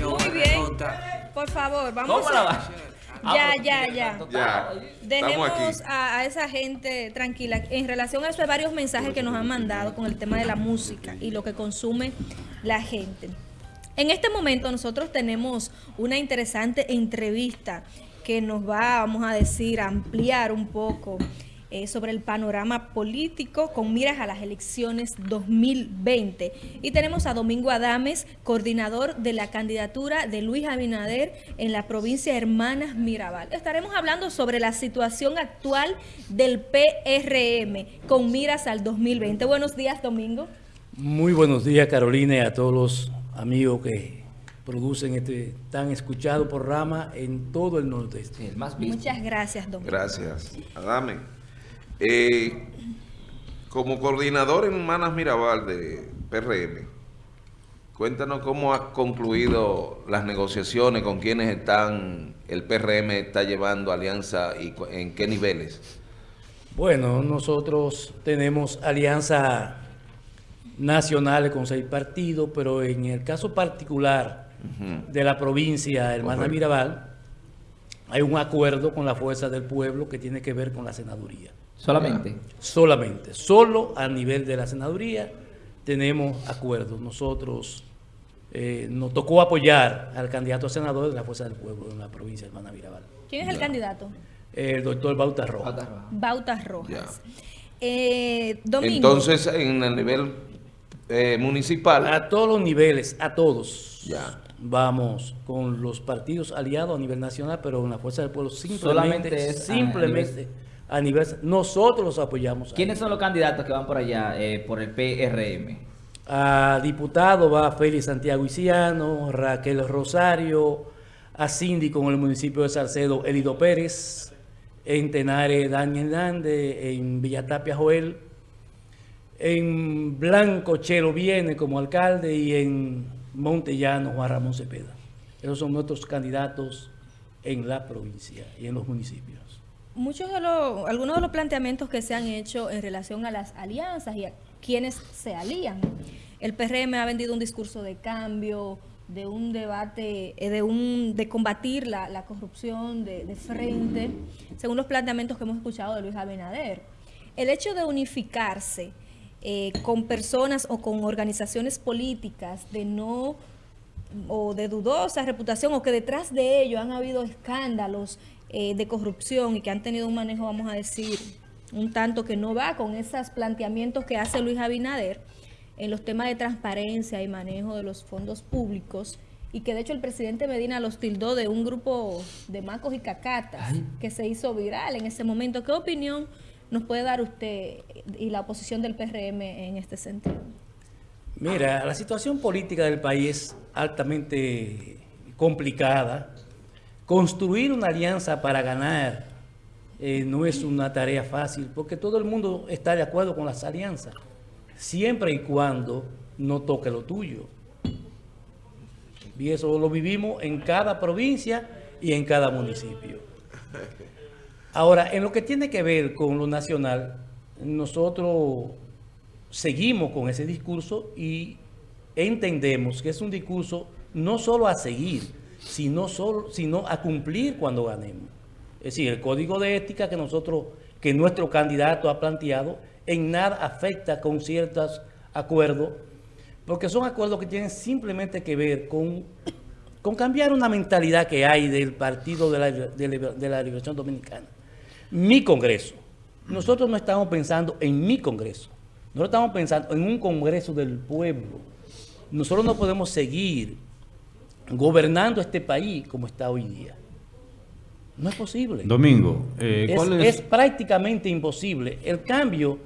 Muy bien. Por favor, vamos ¿Cómo la a... va? Ya, ya, ya. Ya, Dejemos a, a esa gente tranquila. En relación a eso hay varios mensajes que nos han mandado con el tema de la música y lo que consume la gente. En este momento nosotros tenemos una interesante entrevista que nos va, vamos a decir, a ampliar un poco eh, sobre el panorama político con miras a las elecciones 2020. Y tenemos a Domingo Adames, coordinador de la candidatura de Luis Abinader en la provincia de Hermanas Mirabal. Estaremos hablando sobre la situación actual del PRM con miras al 2020. Buenos días, Domingo. Muy buenos días, Carolina, y a todos los amigos que producen este tan escuchado programa en todo el nordeste. Sí, el más visto. Muchas gracias, Domingo. Gracias. Adame. Eh, como coordinador en Manas Mirabal de PRM, cuéntanos cómo ha concluido las negociaciones, con quienes están, el PRM está llevando alianza y en qué niveles. Bueno, nosotros tenemos alianza nacionales con seis partidos, pero en el caso particular de la provincia Hermana Correcto. Mirabal, hay un acuerdo con la Fuerza del Pueblo que tiene que ver con la senaduría. Solamente. Solamente, solo a nivel de la senaduría tenemos acuerdos. Nosotros eh, nos tocó apoyar al candidato a senador de la Fuerza del Pueblo en la provincia de Hermana Mirabal, ¿Quién es el candidato? el doctor Bauta Rojas. Bautas Rojas. Eh, Domingo. Entonces, en el nivel eh, municipal, A todos los niveles, a todos. Ya. Vamos con los partidos aliados a nivel nacional, pero en la Fuerza del Pueblo simplemente, Solamente es a simplemente a nivel, nosotros los apoyamos. ¿Quiénes son los candidatos que van por allá, eh, por el PRM? A diputado va Félix Santiago Isiano, Raquel Rosario, a síndico en el municipio de Salcedo, Elido Pérez, en Tenares, Daniel Hernández, en Villatapia, Joel, en Blanco, Chelo Viene como alcalde y en Montellano, Juan Ramón Cepeda. Esos son nuestros candidatos en la provincia y en los municipios. Muchos de los, algunos de los planteamientos que se han hecho en relación a las alianzas y a quienes se alían. El PRM ha vendido un discurso de cambio, de un debate, eh, de un de combatir la, la corrupción de, frente, según los planteamientos que hemos escuchado de Luis Abinader. El hecho de unificarse eh, con personas o con organizaciones políticas de no o de dudosa reputación o que detrás de ello han habido escándalos eh, de corrupción y que han tenido un manejo, vamos a decir, un tanto que no va con esos planteamientos que hace Luis Abinader en los temas de transparencia y manejo de los fondos públicos y que de hecho el presidente Medina los tildó de un grupo de macos y cacatas que se hizo viral en ese momento. ¿Qué opinión nos puede dar usted y la oposición del PRM en este sentido? Mira, la situación política del país es altamente complicada. Construir una alianza para ganar eh, no es una tarea fácil, porque todo el mundo está de acuerdo con las alianzas, siempre y cuando no toque lo tuyo. Y eso lo vivimos en cada provincia y en cada municipio. Ahora, en lo que tiene que ver con lo nacional, nosotros seguimos con ese discurso y entendemos que es un discurso no solo a seguir, sino, solo, sino a cumplir cuando ganemos. Es decir, el código de ética que nosotros, que nuestro candidato ha planteado, en nada afecta con ciertos acuerdos, porque son acuerdos que tienen simplemente que ver con, con cambiar una mentalidad que hay del Partido de la, de de la Liberación Dominicana. Mi Congreso. Nosotros no estamos pensando en mi Congreso. Nosotros estamos pensando en un Congreso del pueblo. Nosotros no podemos seguir gobernando este país como está hoy día. No es posible. Domingo, eh, Es, ¿cuál es? es prácticamente imposible. El cambio,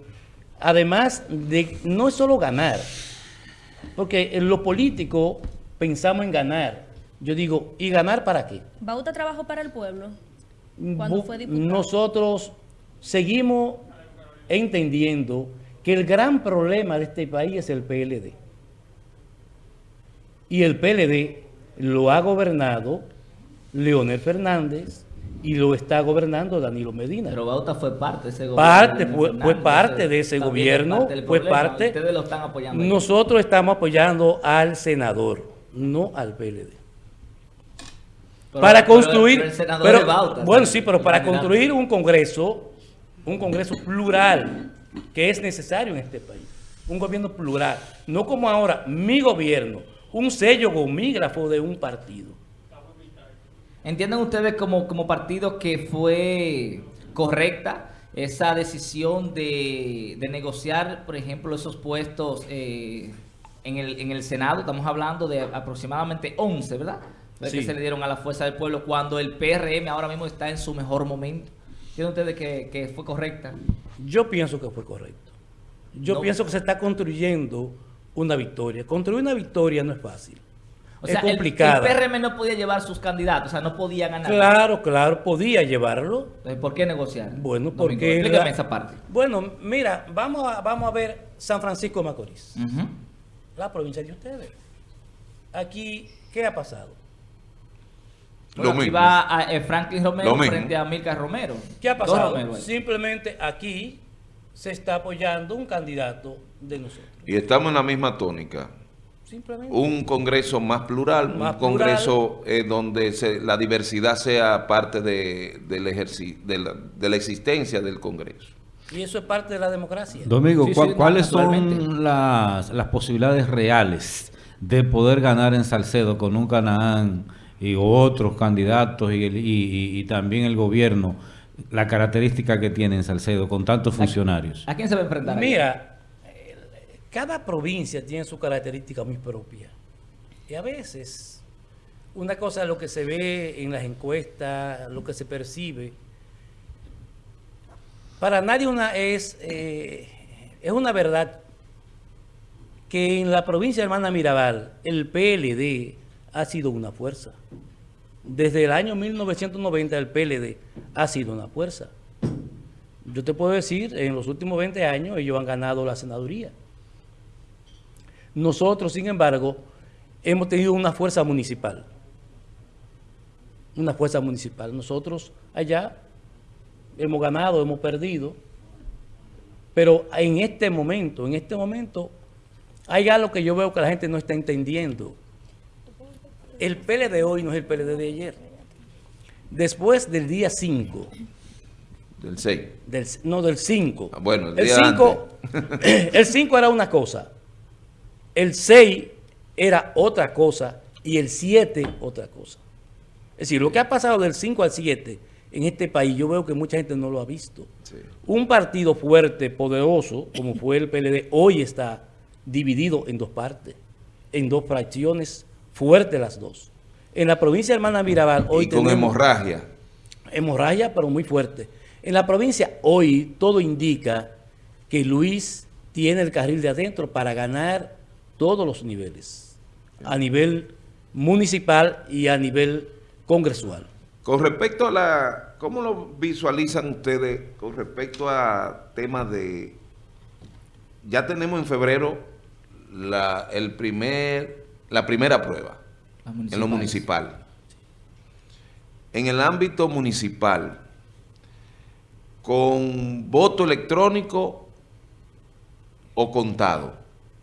además de no es solo ganar, porque en lo político pensamos en ganar. Yo digo, ¿y ganar para qué? Bauta trabajó para el pueblo cuando fue diputado. Nosotros seguimos entendiendo que el gran problema de este país es el PLD. Y el PLD lo ha gobernado Leonel Fernández y lo está gobernando Danilo Medina. Pero Bauta fue parte de ese gobierno. Parte, fue, parte de ese gobierno, parte fue parte. Ustedes lo están apoyando. Nosotros estamos apoyando al senador, no al PLD. Pero- para pero- construir, pero el senador pero- es Bauta, bueno, sí, pero El para construir un congreso, un congreso plural, que es necesario en este país, un gobierno plural, no como ahora, mi gobierno, un sello gomígrafo de un partido. ¿Entienden ustedes como, como partido que fue correcta esa decisión de, de negociar, por ejemplo, esos puestos eh, en, el, en el Senado? Estamos hablando de aproximadamente 11, ¿verdad? Sí. Que se le dieron a la Fuerza del Pueblo cuando el PRM ahora mismo está en su mejor momento. ¿Entienden ustedes que, que fue correcta? Yo pienso que fue correcto. Yo No. pienso que se está construyendo una victoria. Construir una victoria no es fácil. O sea, es el- complicada. El, PRM no podía llevar sus candidatos, o sea, no podía ganar. Claro, claro, podía llevarlo. Entonces, ¿Por qué negociar? Bueno, Domingo, porque... Explícame la- esa parte. Bueno, mira, vamos a, vamos a ver San Francisco de Macorís, la provincia de ustedes. Aquí, ¿qué ha pasado? Lo Bueno, aquí mismo. va a, eh, Franklin Romero Lo mismo. frente a Milka Romero. ¿Qué ha pasado? Romero. Simplemente aquí se está apoyando un candidato de nosotros. Y estamos en la misma tónica. Simplemente. Un congreso más plural, Más un congreso eh, donde se- la diversidad sea parte de, del ejerci- de, la, de la existencia del congreso. Y eso es parte de la democracia. Domingo, Sí, ¿cuá- sí, ¿cuáles son las, las posibilidades reales de poder ganar en Salcedo con un Canaán y otros candidatos y, el- y- y- y también el gobierno, la característica que tiene en Salcedo con tantos funcionarios? ¿A quién se va a enfrentar? Mira, cada provincia tiene su característica muy propia. Y a veces, una cosa es lo que se ve en las encuestas, lo que se percibe. Para nadie una es, eh, es una verdad que en la provincia de Hermana Mirabal el PLD ha sido una fuerza. Desde el año 1990 el PLD ha sido una fuerza. Yo te puedo decir, en los últimos 20 años ellos han ganado la senaduría. Nosotros, sin embargo, hemos tenido una fuerza municipal. Una fuerza municipal. Nosotros allá hemos ganado, hemos perdido. Pero en este momento, en este momento, hay algo que yo veo que la gente no está entendiendo. El PLD de hoy no es el PLD de ayer. Después del día 5, Del 6. del, no, del 5. Ah, bueno, el el día 5 el 5 era una cosa. El 6 era otra cosa. Y el 7 otra cosa. Es decir, lo que ha pasado del 5 al 7 en este país, yo veo que mucha gente no lo ha visto. Sí. Un partido fuerte, poderoso, como fue el PLD, hoy está dividido en dos partes, en dos fracciones fuertes las dos. En la provincia de Hermana Mirabal, hoy y con tenemos- hemorragia. hemorragia, pero muy fuerte. En la provincia hoy todo indica que Luis tiene el carril de adentro para ganar todos los niveles, a nivel municipal y a nivel congresual. Con respecto a la... ¿Cómo lo visualizan ustedes con respecto a temas de... Ya tenemos en febrero la, el primer, la primera prueba en lo municipal. En el ámbito municipal, con voto electrónico o contado,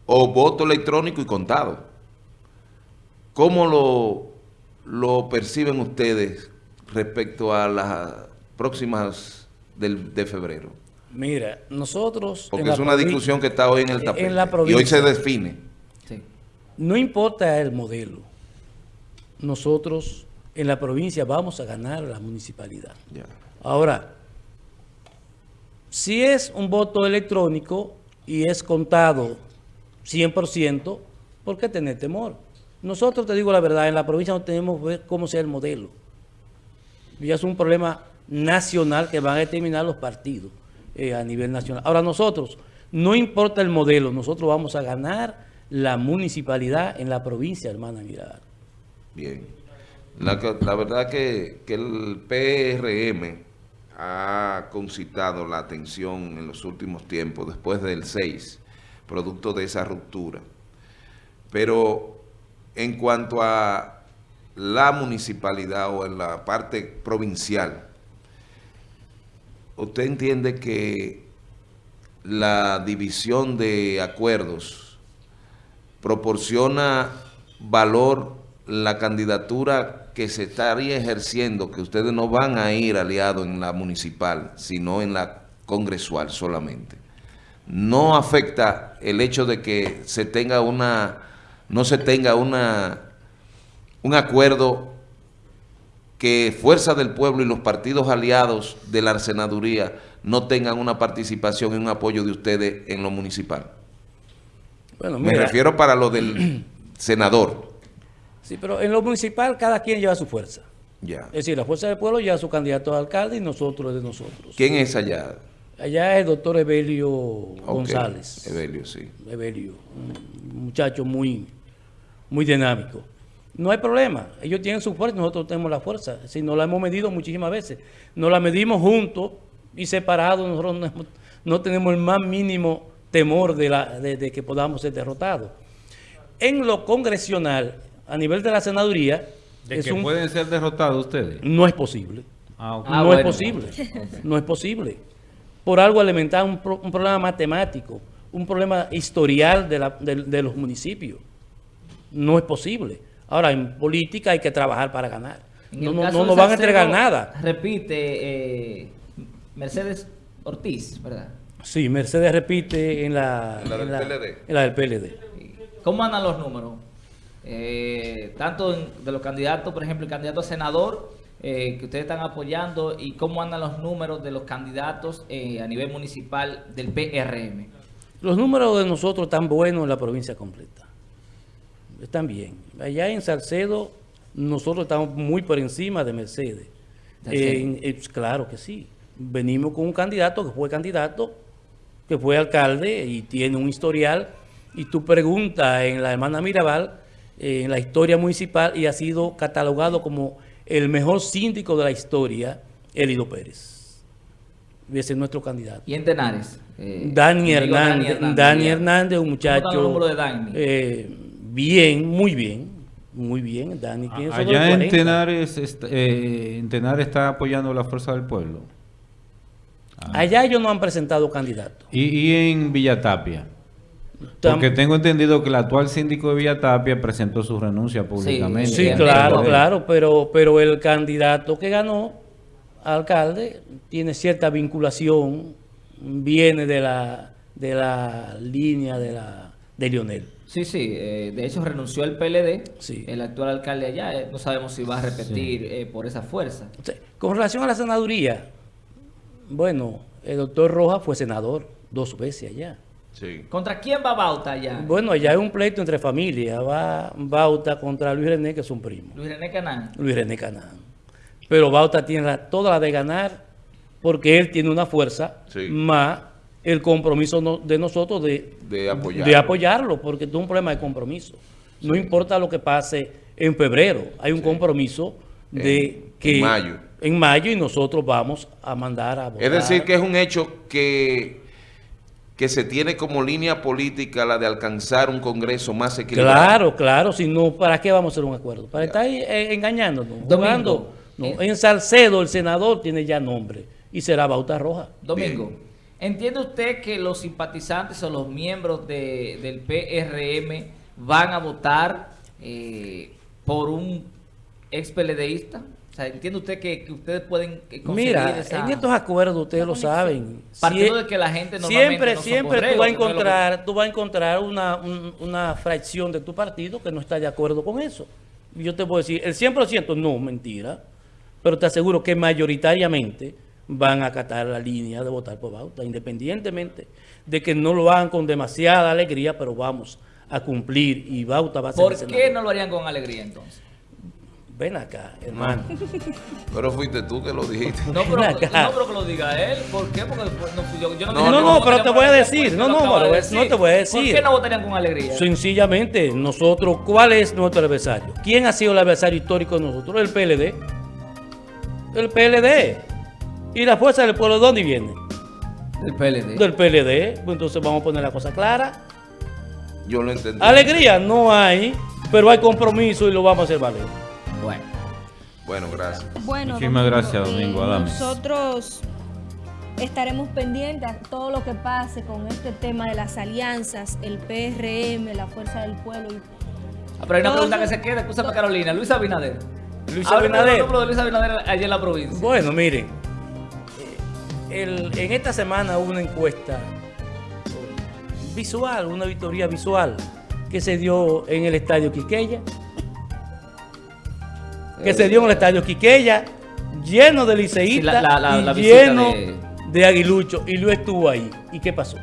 o voto electrónico y contado. ¿Cómo lo, lo perciben ustedes respecto a las próximas del, de febrero? Mira, nosotros... en Porque es una discusión que está hoy en el en tapete. la y hoy se define. No importa el modelo, nosotros en la provincia vamos a ganar la municipalidad. Ahora, si es un voto electrónico y es contado 100%, ¿por qué tener temor? Nosotros, te digo la verdad, en la provincia no tenemos que ver cómo sea el modelo. Ya es un problema nacional que van a determinar los partidos eh, a nivel nacional. Ahora nosotros, no importa el modelo, nosotros vamos a ganar la municipalidad en la provincia, hermana Mirada. Bien. La, la verdad que, que el PRM ha concitado la atención en los últimos tiempos, después del 6, producto de esa ruptura. Pero en cuanto a la municipalidad o en la parte provincial, ¿usted entiende que la división de acuerdos proporciona valor la candidatura que se estaría ejerciendo, que ustedes no van a ir aliados en la municipal, sino en la congresual solamente? No afecta el hecho de que se tenga una, no se tenga una, un acuerdo que Fuerza del Pueblo y los partidos aliados de la senaduría no tengan una participación y un apoyo de ustedes en lo municipal. Bueno, Me refiero para lo del senador. Sí, pero en lo municipal cada quien lleva su fuerza. Ya. Es decir, la fuerza del pueblo lleva su candidato a alcalde y nosotros de nosotros. ¿Quién es allá? Allá es el doctor Evelio González. Evelio, sí. Evelio, un muchacho muy, muy dinámico. No hay problema, ellos tienen su fuerza, nosotros tenemos la fuerza. Si no la hemos medido muchísimas veces, nos la medimos juntos y separados, nosotros no tenemos el más mínimo temor de, la, de, de que podamos ser derrotados. En lo congresional, a nivel de la senaduría, ¿De es que un- pueden ser derrotados ustedes? no es posible. Ah. Ah, no bueno. es posible. No es posible. Por algo elemental, un, pro- un problema matemático, un problema historial de, la- de- de los municipios. No es posible. Ahora, en política hay que trabajar para ganar. En No, no, no nos van a entregar nada. Repite, eh, Mercedes Ortiz, ¿verdad? Sí, Mercedes repite en la, En la del PLD. en la del PLD. ¿Cómo andan los números? Eh, tanto de los candidatos, por ejemplo, el candidato a senador eh, que ustedes están apoyando y cómo andan los números de los candidatos eh, a nivel municipal del PRM. Los números de nosotros están buenos en la provincia completa. Están bien. Allá en Salcedo, nosotros estamos muy por encima de Mercedes. Eh, claro que sí. Venimos con un candidato que fue candidato, que fue alcalde y tiene un historial. Y tú preguntas en la hermana Mirabal, eh, en la historia municipal, y ha sido catalogado como el mejor síndico de la historia, Elido Pérez. Ese es nuestro candidato. Y en Tenares. eh, Dani Hernández, Dani. Hernández, un ¿Cómo están muchacho de Dani? eh, bien, muy bien, muy bien. Dani Allá en 40. Tenares, est- eh, en Tenares está apoyando la fuerza del pueblo. Ah. Allá ellos no han presentado candidato. Y, y en Villatapia. Porque tengo entendido que el actual síndico de Villatapia presentó su renuncia públicamente. Sí, Bien, claro, claro, pero, pero el candidato que ganó, alcalde, tiene cierta vinculación, viene de la, de la línea de, la, de Lionel. Sí, sí, eh, de hecho renunció el PLD, Sí. el actual alcalde allá, eh, no sabemos si va a repetir eh, por esa fuerza. Con relación a la senaduría, bueno, el doctor Rojas fue senador dos veces allá. Sí. ¿Contra quién va Bauta allá? Bueno, allá hay un pleito entre familias. Va Bauta contra Luis René, que son primos. Luis René Canán. Luis René Canán. Pero Bauta tiene la- toda la de ganar porque él tiene una fuerza Sí. más el compromiso no- de nosotros de, De apoyarlo. de apoyarlo, porque es un problema de compromiso. No importa lo que pase en febrero, hay un compromiso de En- que en mayo. En mayo y nosotros vamos a mandar a votar. Es decir, que es un hecho que, que se tiene como línea política la de alcanzar un Congreso más equilibrado. Claro, claro, si no, ¿para qué vamos a hacer un acuerdo? Para estar eh, engañándonos, jugando. No, Eh. En Salcedo el senador tiene ya nombre y será Bauta Roja. Domingo, ¿entiende usted que los simpatizantes o los miembros de- del PRM van a votar eh, por un ex PLDista? Sea, ¿entiende usted que, que ustedes pueden eh, conseguir Mira, esa- en estos acuerdos ustedes lo saben. Partiendo Sie- de que la gente siempre, no siempre tú vas a no lo que- encontrar, tú vas a encontrar una, un- una fracción de tu partido que no está de acuerdo con eso. Yo te puedo decir, el 100% no, mentira, pero te aseguro que mayoritariamente van a acatar la línea de votar por Bauta, independientemente de que no lo hagan con demasiada alegría, pero vamos a cumplir y Bauta va a ser ¿Por qué no lo harían con alegría entonces? Ven acá, hermano. Pero fuiste tú que lo dijiste. No, pero, acá. no, pero que lo diga él. ¿Por qué? Porque no, yo, yo no, No, no, no, pero te por voy a decir, no, no, decir. no te voy a ¿Por decir. qué no votarían con alegría? Sencillamente, nosotros, ¿cuál es nuestro adversario? ¿Quién ha sido el adversario histórico de nosotros? El PLD. El PLD. ¿Y la fuerza del pueblo de dónde viene? Del PLD. Del PLD. Pues entonces vamos a poner la cosa clara. Yo lo entendí. Alegría no hay, pero hay compromiso y lo vamos a hacer valer. Bueno. Bueno, gracias. Bueno, Muchísimas Domingo, gracias, Domingo Adames. Nosotros estaremos pendientes a todo lo que pase con este tema de las alianzas, el PRM, la Fuerza del Pueblo. y- Ah, Pero hay una pregunta que se queda, escúchame Carolina, Luis Abinader. Luis Abinader. de Luis Abinader allá en la provincia. Bueno, miren, eh, el- en esta semana hubo una encuesta visual, una auditoría visual que se dio en el estadio Quiqueya. Que se dio en el estadio Quiqueya, lleno de liceístas Sí, la- la- la- y lleno de- de... aguilucho. Y Luis estuvo ahí. ¿Y qué pasó?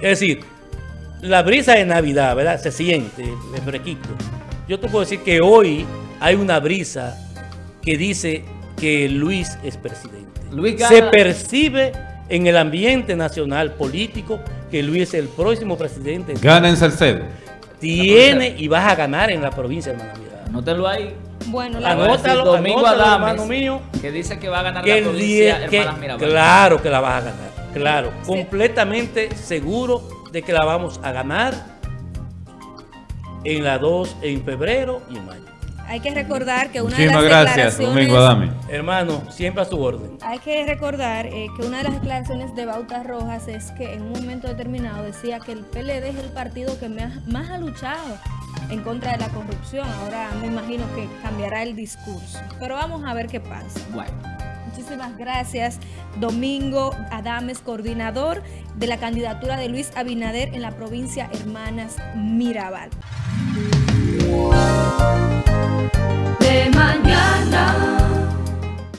Es decir, la brisa de Navidad, ¿verdad? Se siente, el fresquito. Yo te puedo decir que hoy hay una brisa que dice que Luis es presidente. Luis Se percibe en el ambiente nacional político que Luis es el próximo presidente. Gana en Salcedo. Tiene y vas a ganar en la provincia, hermana Mirada. Anótelo ahí. Bueno, la Anótalo, Domingo anótalo, Adames, hermano mío. que dice que va a ganar Que la el provincia que- claro que la vas a ganar, claro, completamente seguro de que la vamos a ganar en la 2 en febrero y en mayo. Hay que recordar que una de Muchísimas las gracias, declaraciones... Domingo Adame. Hermano, siempre a su orden. Hay que recordar eh, que una de las declaraciones de Bauta Rojas es que en un momento determinado decía que el PLD es el partido que más, más ha luchado en contra de la corrupción. Ahora me imagino que cambiará el discurso. Pero vamos a ver qué pasa. Bueno. Muchísimas gracias, Domingo Adames, coordinador de la candidatura de Luis Abinader en la provincia Hermanas Mirabal. de mañana.